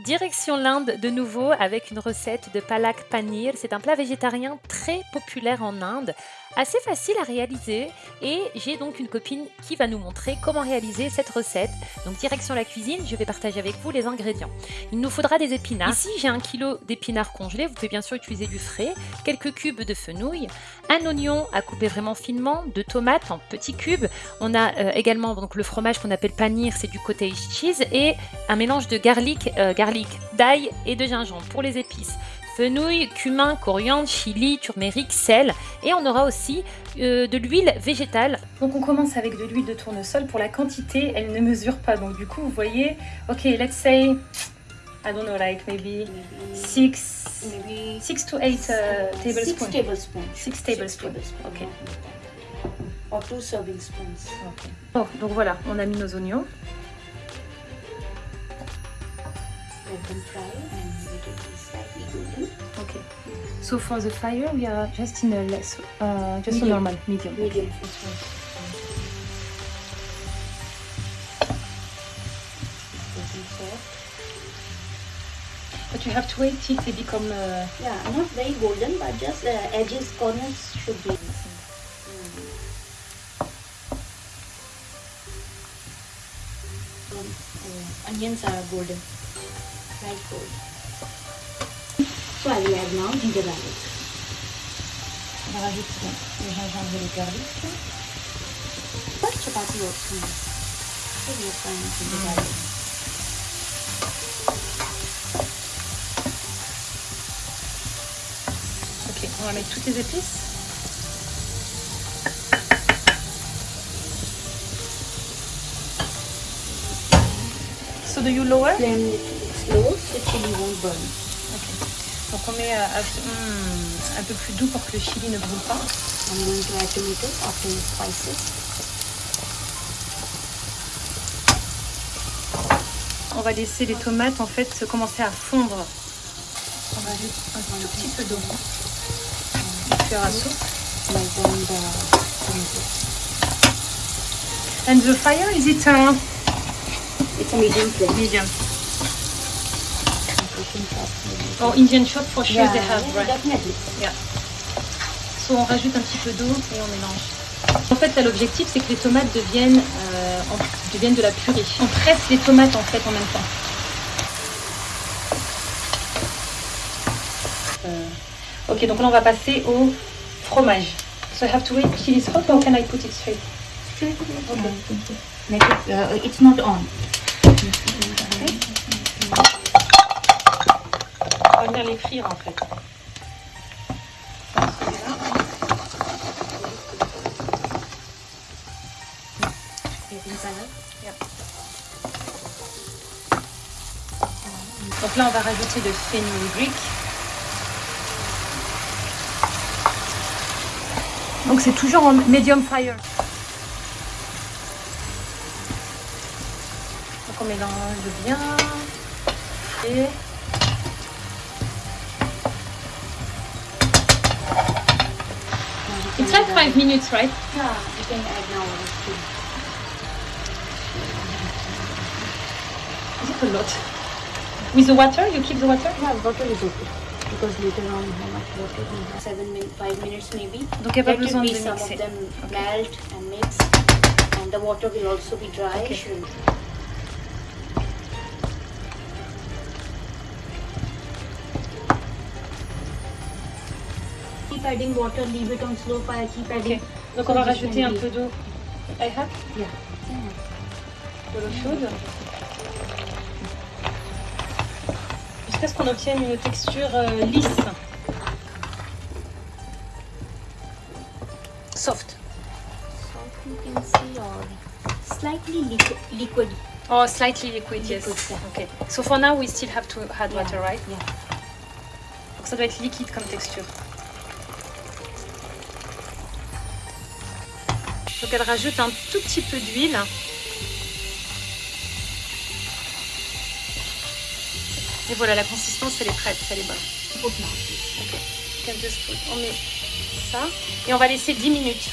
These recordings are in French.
Direction l'Inde de nouveau avec une recette de palak panir. C'est un plat végétarien très populaire en Inde, assez facile à réaliser et j'ai donc une copine qui va nous montrer comment réaliser cette recette. Donc direction la cuisine, je vais partager avec vous les ingrédients. Il nous faudra des épinards. Ici j'ai un kilo d'épinards congelés, vous pouvez bien sûr utiliser du frais, quelques cubes de fenouil, un oignon à couper vraiment finement, deux tomates en petits cubes. On a euh, également donc le fromage qu'on appelle panir, c'est du cottage cheese et un mélange de garlic, euh, garlic d'ail et de gingembre pour les épices. Fenouil, cumin, coriandre, chili, turmeric, sel et on aura aussi euh, de l'huile végétale. Donc on commence avec de l'huile de tournesol. Pour la quantité, elle ne mesure pas. Donc du coup, vous voyez, ok, let's say, I don't know, like maybe 6 six to 8 uh, tablespoons. 6 tablespoons. 6 tablespoons, ok. Or 2 serving spoons. Oh, donc voilà, on a mis nos oignons. Them fry and it will be slightly golden. Okay. So for the fire, we are just in a less, uh, just Medium. a normal medium. Medium. But you have to wait till they become. Uh, Yeah, not very golden, but just the edges, corners should be. Um, uh, onions are golden, light gold. So I will add now ginger garlic. on va rajouter le gingembre et le garlic. But chapati. So we are frying ginger garlic. Ok, on va mettre toutes les épices. So do you lower? Little slow so chili won't burn. Ok. Donc on met euh, à- hmm, un peu plus doux pour que le chili ne brûle pas. I'm going to add tomatoes after the spices. On va laisser les tomates en fait se commencer à fondre. On va ajouter un tout petit peu d'eau. Cuillère à soupe. And the fire is it uh, It's a medium flame. medium? Maybe. Oh, Indian shop for sure Yeah, they have, yeah, right? definitely. So on rajoute un petit peu d'eau et on mélange. En fait, là, l'objectif, c'est que les tomates deviennent, euh, en- deviennent de la purée. On presse les tomates en fait en même temps. Euh, ok, donc là, on va passer au fromage. So I have to wait till it's hot or can I put it straight? Okay. Make it, uh, it's not on. On va venir les frire en fait. Donc là, on va rajouter le fenugreek. Donc c'est toujours en medium fire. Donc on mélange bien. Et it's like five minutes, right? Yeah, you can add now. Is it a lot? With the water, you keep the water? Yeah, water is okay. Because later on, how much water? Seven minutes, five minutes maybe. Donc il n'y a pas Let it be some of them melt and mix. And the water will also be dry. Okay. Keep adding water, leave it on slow fire, keep adding. Donc on va rajouter un peu d'eau. I have? Yeah. de l'eau chaude. Jusqu'à ce qu'on obtienne une texture euh, lisse. Soft. Salt you can see or slightly liquid. liquid. Oh, slightly liquid, yes. Liquid, yeah. Okay. So for now, we still have to add Yeah, water, right? Yeah. Donc ça doit être liquide comme texture. Donc elle rajoute un tout petit peu d'huile. Et voilà, la consistance, elle est prête, elle est bonne. On met ça. Et on va laisser 10 minutes.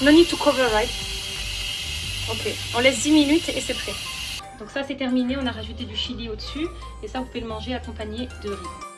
No need to cover, right? Ok, on laisse 10 minutes et c'est prêt. Donc ça c'est terminé, on a rajouté du chili au-dessus et ça vous pouvez le manger accompagné de riz.